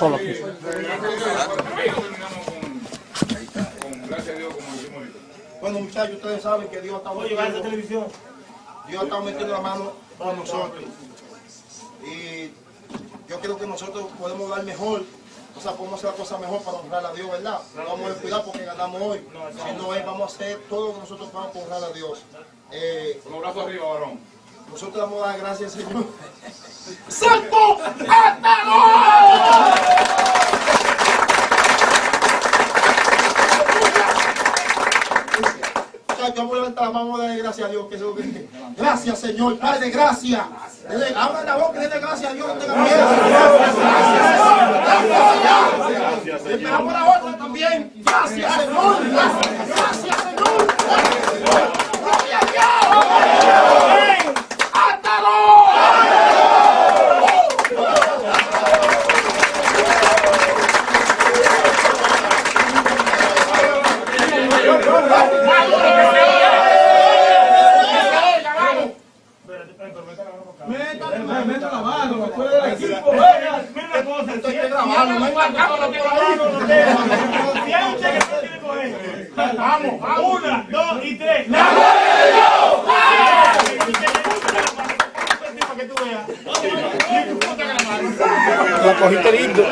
solo aquí. Bueno, muchachos, ustedes saben que Dios está metiendo, televisión. Dios está metiendo la mano con nosotros. Y yo creo que nosotros podemos dar mejor, o sea, podemos hacer la cosa mejor para honrar a Dios, ¿verdad? No vamos a descuidar porque ganamos hoy. Si no es, vamos a hacer todo lo que nosotros podamos para honrar a Dios. Eh, Con los brazos arriba, varón. nosotros le vamos a dar gracias, Señor. ¡Santo! Vamos a levantar la mano, darle gracias a Dios. Que es lo que... Gracias, Señor, Padre, gracias. Abra la boca y gracias a Dios. No tenga miedo. Gracias, Señor. Esperamos la otra también. Gracias, Señor. Gracias, Señor. Gloria a Dios. Meta la Vamos, vamos. Una, dos y tres. ¡La La cogiste lindo.